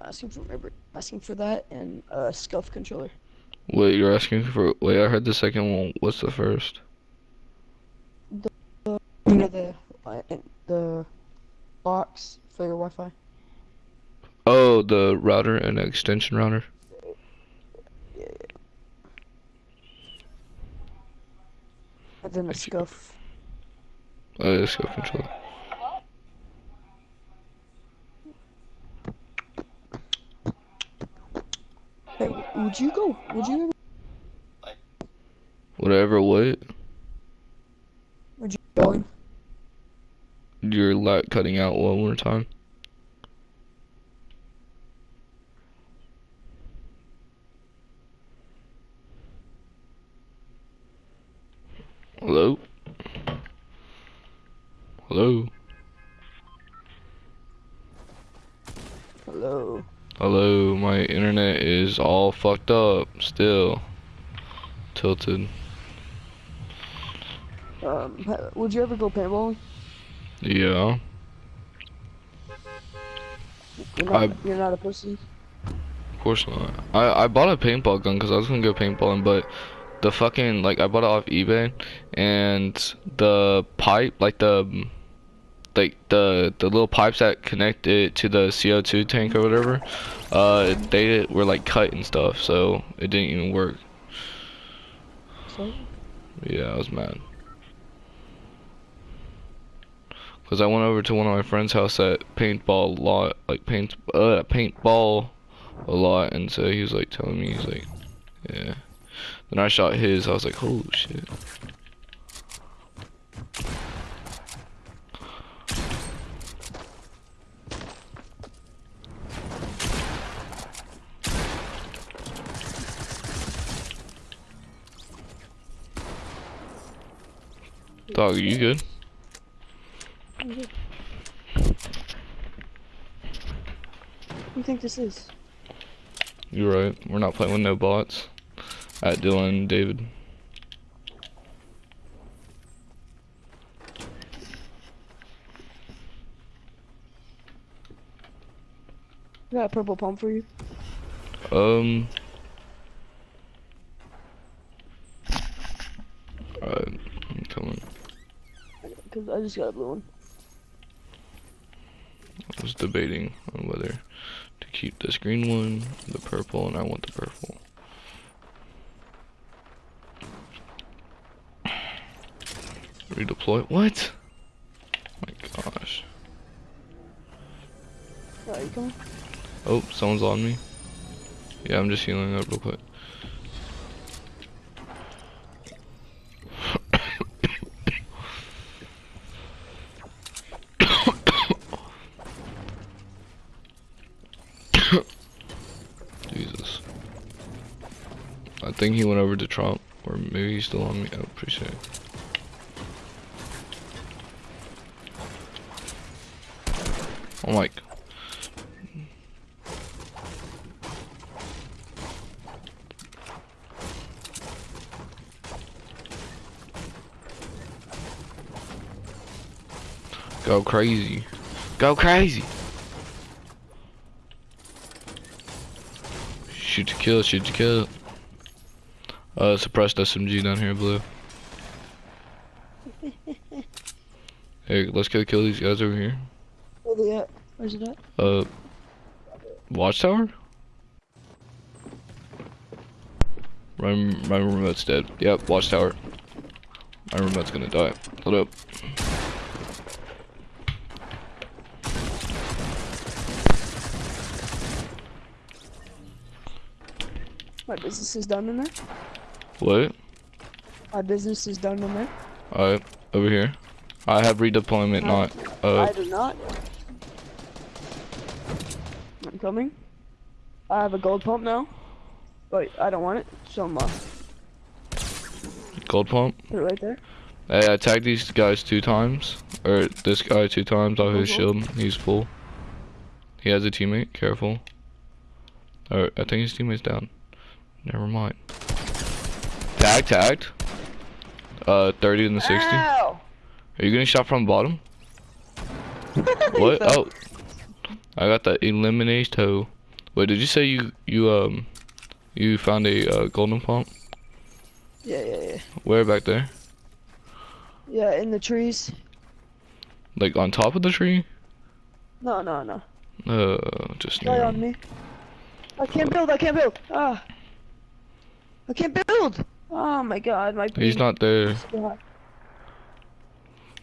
I'm asking for remember asking for that and a SCUF controller. Wait, you're asking for? Wait, I heard the second one. What's the first? The You know the uh, the box for your Wi-Fi. Oh, the router and extension router. Yeah. And then a SCUF. Oh, yeah, scope controller. Hey, would you go? Would you? Whatever. What? Would you go? You're like cutting out one more time. Hello? Hello? Hello. Hello, my internet is all fucked up still. Tilted. Um, would you ever go paintballing? Yeah. You're not, I- you're not a pussy. Of course not. I I bought a paintball gun because I was gonna go paintballing, but the fucking like I bought it off eBay, and the pipe, like the like the the little pipes that connect it to the CO2 tank or whatever, uh, they were like cut and stuff, so it didn't even work. So, Yeah, I was mad. Cause I went over to one of my friend's house at paintball a lot, like paint, uh, paintball a lot, and so he was like telling me, he's like, yeah. Then I shot his, I was like, holy shit. Dog, are you good? good. what do you think this is? You're right. We're not playing with no bots. At Dylan, David. I got a purple pump for you. Um. Alright, I'm coming. Cause I just got a blue one. I was debating on whether to keep this green one, the purple, and I want the purple. Redeploy? What? My gosh. Are you coming? Oh, someone's on me. Yeah, I'm just healing up real quick. Jesus. I think he went over to Trump, or maybe he's still on me. I appreciate it. Oh my. Go crazy. Go crazy. Shoot to kill, shoot to kill. Uh, suppressed SMG down here, blue. Hey, let's go kill these guys over here. Where they at? Where's it at? Uh, watchtower? My, my remote's dead. Yep, watchtower. My remote's gonna die. Hold up. My business is done in there. What? My business is done in there. Alright, over here. I have redeployment, No. not, uh, I do not. I'm coming. I have a gold pump now. But I don't want it, so I'm uh, gold pump. put it right there. Hey, I tagged these guys two times. Or this guy two times off his Mhm. shield. He's full. He has a teammate. Careful. Or I think his teammate's down. Never mind. Tag, tagged. Uh, 30 in the 60. Ow! Are you getting shot from the bottom? What? Oh. I got the eliminate toe. Wait, did you say you you um you found a uh, golden pump? Yeah, yeah, yeah. Where back there? Yeah, in the trees. Like on top of the tree? No, no, no. Uh, just near. on me. I can't build. I can't build. Ah. I can't build. Oh my god, my. He's not there.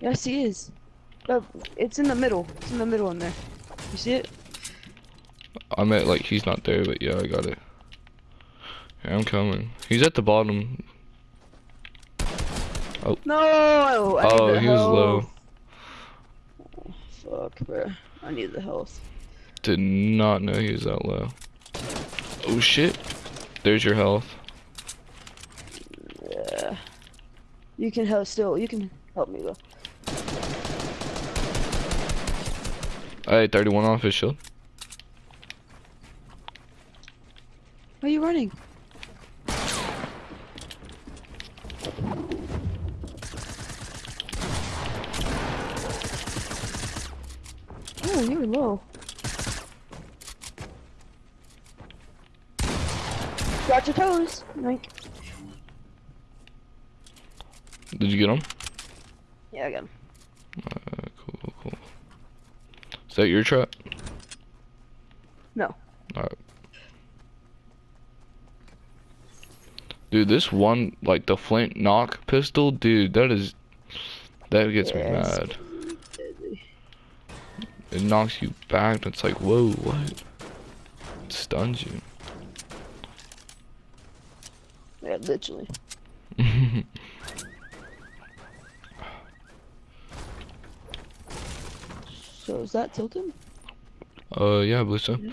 Yes, he is. It's in the middle. It's in the middle in there. You see it? I meant like he's not there, but yeah, I got it. Yeah, I'm coming. He's at the bottom. Oh. No. I Oh, he was low. health. Fuck, bro. I need the health. Did not know he was that low. Oh shit. There's your health. Yeah. You can help still. You can help me though. Hey, 31 off his shield. Why are you running? Oh, you're low. Got your toes, Mike. Did you get him? Yeah, I got him. Uh, cool, cool, cool. Is that your trap? No. Alright. Dude, this one, like the flint knock pistol, dude, that is, that gets me mad. It knocks you back, and it's like, whoa, what? It stuns you. Yeah, literally. So is that tilted? uh, yeah, I believe so. Yeah.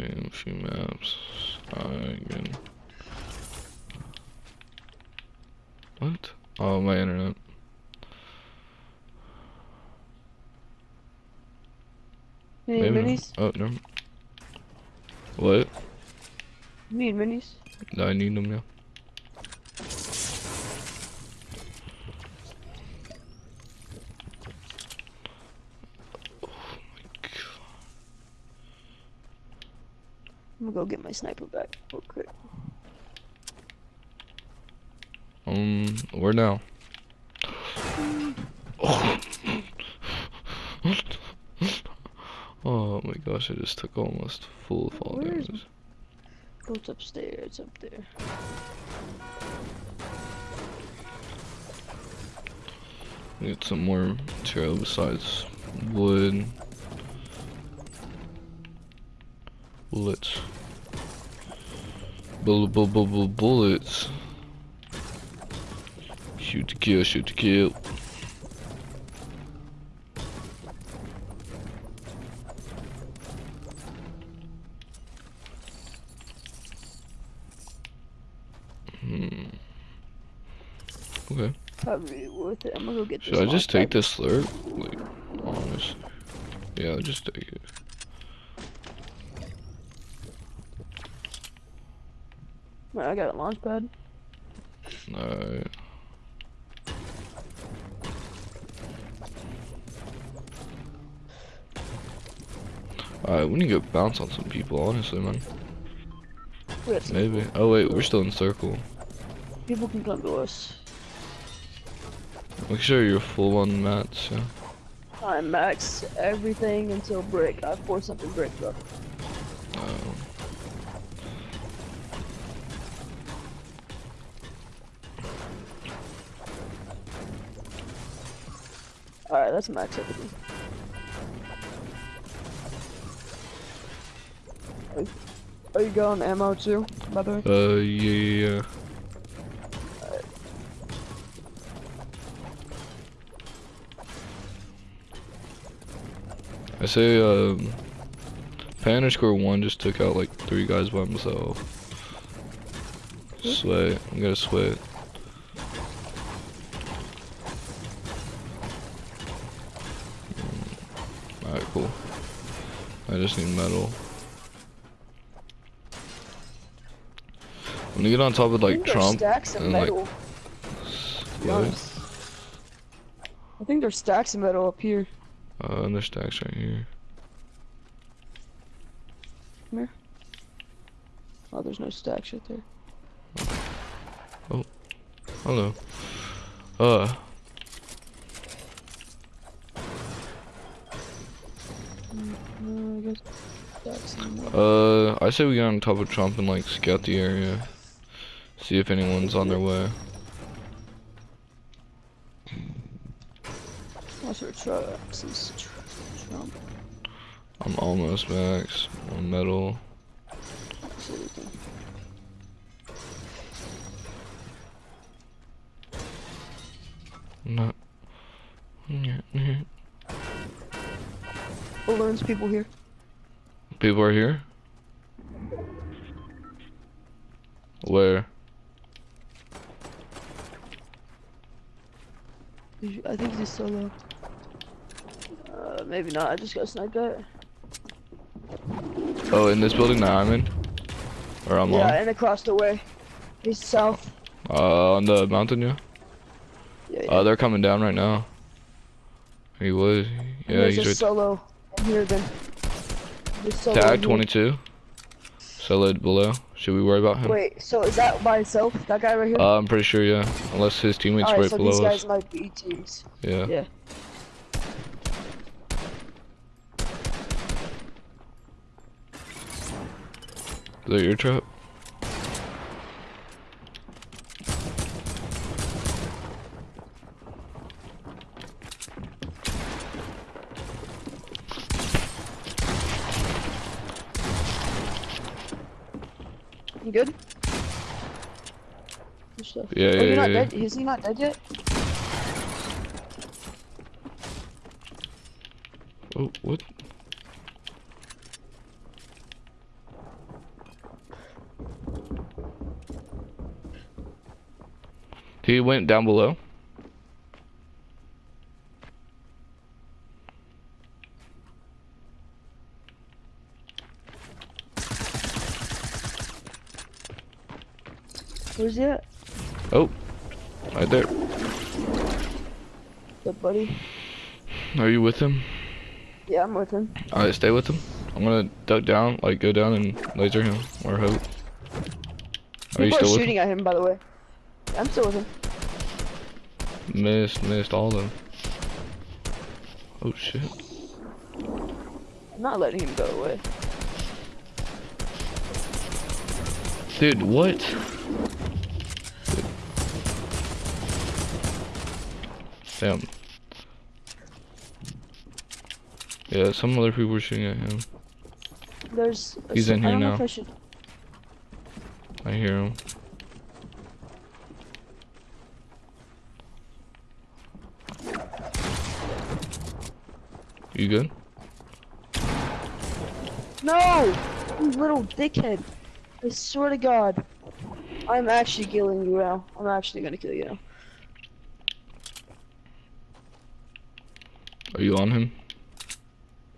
Okay, a few maps. Again. What? Oh, my internet. You Maybe minis? Oh, no. What? Minis? I need them now. Oh I'm gonna go get my sniper back real quick. Um, where now? Oh. oh my gosh, I just took almost full fall damage. Go upstairs, up there. Get some more material besides wood. Bullets. Bull bull bull bull bullets. Shoot to kill, shoot to kill. Okay. Probably worth it. I'm gonna go get. Should I just take this slurp? Like, honest. Yeah, I'll just take it. pad. I got a launch pad. Alright. Alright, we need to go bounce on some people, honestly, man. Maybe. Oh, wait, we're still in circle. People can come to us. Make sure you're full on mats, yeah. I max everything until brick. I force something brick though. Um, Alright, that's max everything. Are you- Are you going ammo too, by the way? uh, yeah, I say, um, Pan underscore one just took out like three guys by himself. Sweat. I'm gonna sweat. Mm, Alright, cool. I just need metal. I'm gonna get on top of like Trump Stack some and, like, metal. be What? I think there's stacks of metal up here. Uh, and there's stacks right here. Come here. Oh, there's no stacks right there. Oh. Hello. Uh, Uh, I guess stacks in metal. uh, I say we get on top of Trump and like scout the area. See if anyone's on their way. What's our trucks? Is Trump. I'm almost max on metal. Can- Not. Balloons people here. People are here. Where? I think he's solo. Maybe not. I just got sniped at. Oh, in this building that I'm in? Or I'm yeah, and across the way. He's south. on? Uh, on the mountain, yeah? Yeah, yeah. Uh, they're coming down right now. He was. Yeah, there's he's right. solo here then. Solo Tag 22. Solid below. Should we worry about him? Wait, so is that by itself? That guy right here? Uh, I'm pretty sure, yeah. Unless his teammates Alright, right so below these us. guys might be teams. Yeah. Yeah. Is that your trap? You good? Stuff. Yeah, oh, yeah, not yeah, dead? Is he not dead yet? Oh, what? He went down below. Where's he at? Oh, right there. Good buddy. Are you with him? Yeah, I'm with him. Alright, stay with him. I'm gonna duck down, like go down and laser him, or hope. Are you still are shooting at him, by the way. I'm still with him. Missed, missed all of them. Oh shit. I'm not letting him go away. Dude, what? Damn. Yeah, some other people were shooting at him. There's. He's in here now. I. I hear him. You good? No! You little dickhead. I swear to God. I'm actually killing you now. I'm actually gonna kill you now. Are you on him?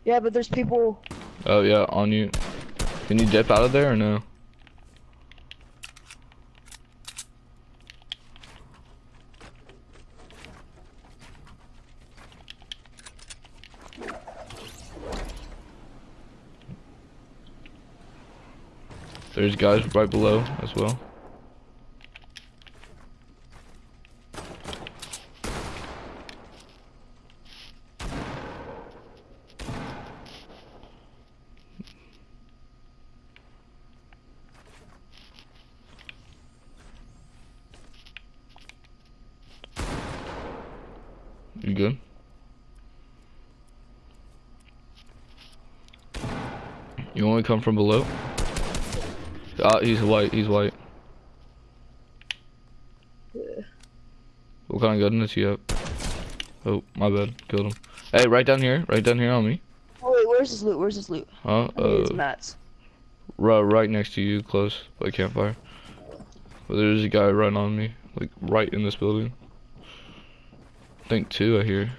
Yeah, but there's people. Oh yeah, on you. Can you dip out of there or no? There's guys right below as well. You good? You want to come from below? Ah, he's white. He's white. Yeah. What kind of gun does he have? Oh, my bad. Killed him. Hey, right down here. Right down here on me. Oh wait, where's his loot? Where's his loot? Huh? I need his Uh, mats. right, right next to you, close by campfire. But there's a guy right on me, like right in this building. I think two. I hear.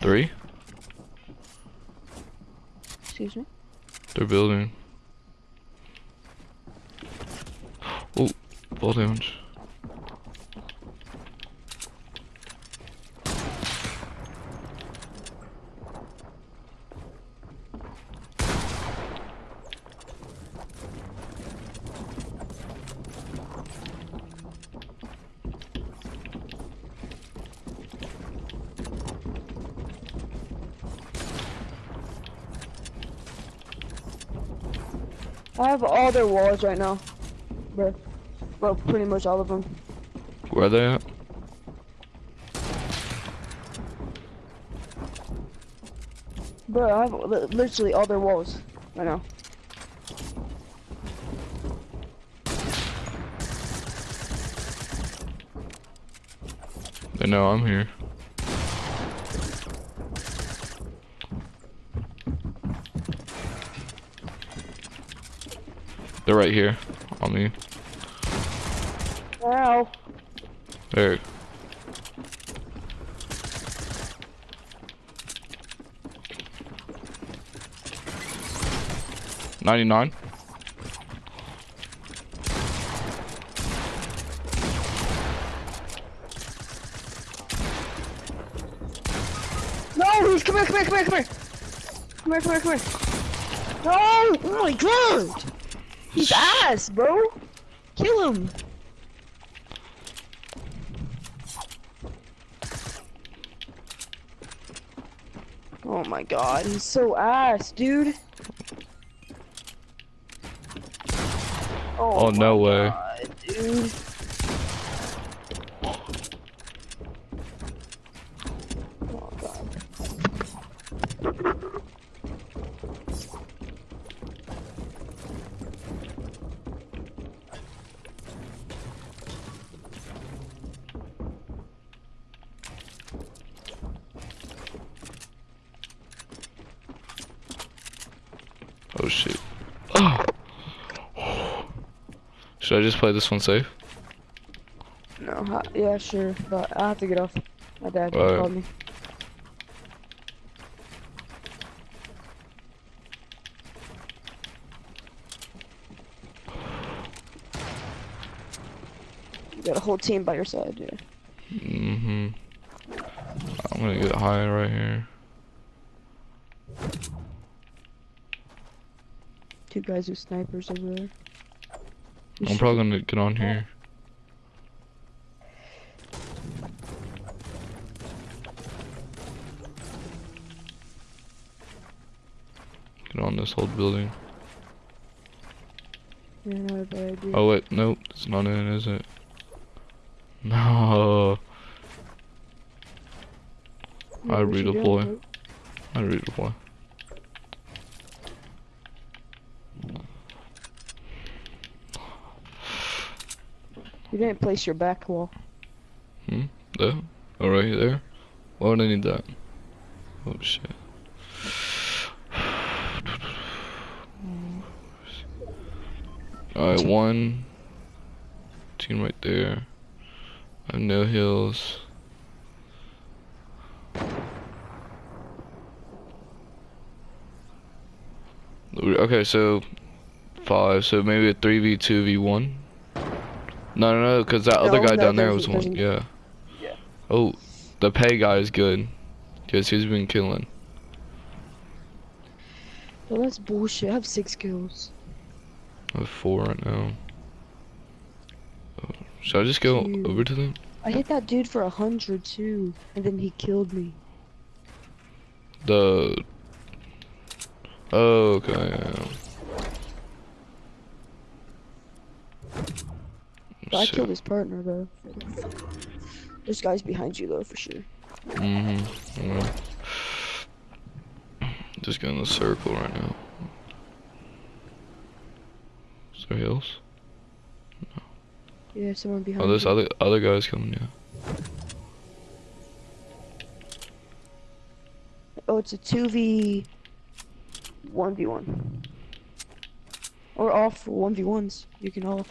Three. Excuse me. They're building. Ball damage. I have all their walls right now. Bruh. Well, pretty much all of them. Where are they at? Bro, I have li- literally all their walls right now. They know I'm here. They're right here on me. There. Ninety-nine. No, he's come here, come here, come here, come here. Come here, come here, come here. No! Oh my god! He's ass, bro! Kill him! My god, he's so ass, dude. Oh, oh no way. God, dude. Oh god. Oh shit. Oh. Should I just play this one safe? No, yeah, sure, but I have to get off. My dad Alright. called me. You got a whole team by your side, yeah. Mm-hmm. I'm gonna get high right here. Two guys with snipers over there. You I'm probably gonna get on here. Get on this whole building. Yeah, not a bad idea. Oh wait, nope, it's not in, is it? No, Yeah, I what you doing, redeploy. I redeploy. You didn't place your back wall. Hmm? There? Oh, right there? Why would I need that? Oh shit. Alright, one team right there. I have no hills. Okay, so five, so maybe a 3v2 v1? No, no, no, because that other guy no, down there was one. there's- Yeah. Yeah. Oh, the pay guy is good. Because he's been killing. Well, that's bullshit. I have six kills. I have four right now. Oh, Should I just go Dude. over to them? I hit that dude for a hundred too, and then he killed me. The. Oh, okay. Yeah. I Shit. killed his partner though. There's guys behind you though for sure. Mm-hmm. Yeah. Just get in the circle right now. Is there hills? Yeah, someone behind. Oh, there's you. other other guys coming. Yeah. Oh, it's a two v one v one. Or off one v ones. You can all.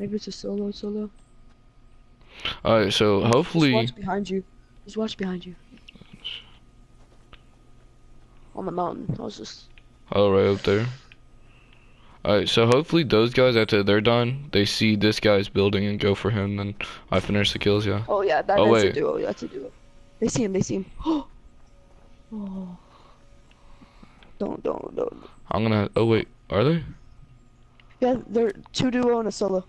Maybe it's a solo solo. All right. So Just hopefully. watch behind you. Just watch behind you. On the mountain. I was just. Oh, right up there. Alright, so hopefully those guys, after they're done, they see this guy's building and go for him, then I finish the kills, yeah. Oh yeah, that, Oh, that's wait. a duo. That's a duo. They see him. They see him. oh. Don't don't don't. I'm gonna, oh wait, are they? Yeah, they're two duo and a solo.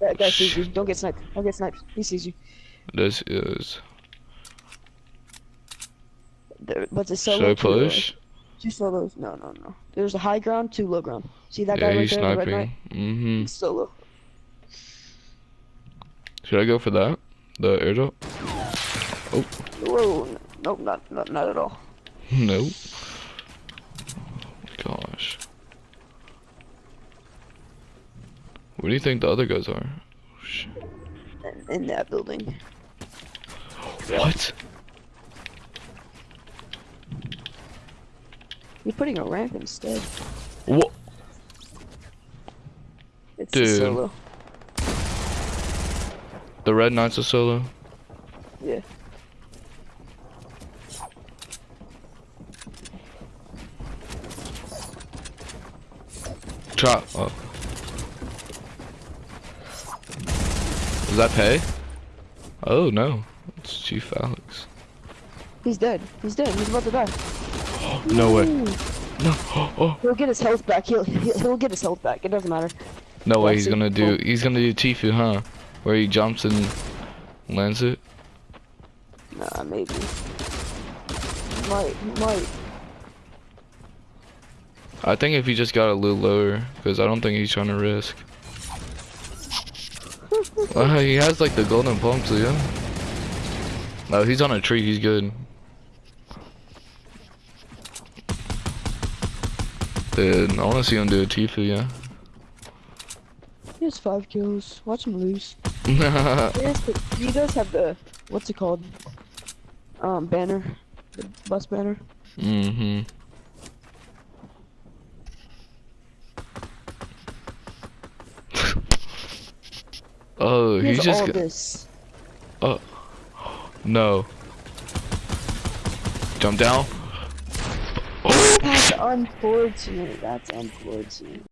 That guy sees you. Don't get sniped. Don't get sniped. He sees you. This is, There- But the should solo. I push? Two solos. No, no, no. There's a high ground, two low ground. See that Yeah, guy right he's there, the red sniping. Mm-hmm. Solo. Should I go for that? The airdrop? Whoa, n- nope, not, not, not at all. no. Gosh. What do you think the other guys are? Oh, shit. In, that building. What? You're putting a ramp instead. What? It's Dude. a solo. The Red Knight's a solo? Yeah. Chop. Oh. Does that pay? Oh no. It's Chief Alex. He's dead. He's dead. He's about to die. No way. No. Oh. He'll get his health back. He'll, he'll he'll get his health back. It doesn't matter. No way he's gonna do he's gonna do Tfue, huh? Where he jumps and lands it? Nah, maybe. Might, might. I think if he just got a little lower, because I don't think he's trying to risk. Uh, he has like the golden palm, so yeah. No, he's on a tree, he's good. Dude, I wanna see him do a Tfue, yeah. He has five kills. Watch him lose. He, has the, he does have the what's it called? Um, banner, the bus banner. mm-hmm. Oh, He he's just all this. Oh. no. Jump down. That's unfortunate. That's unfortunate.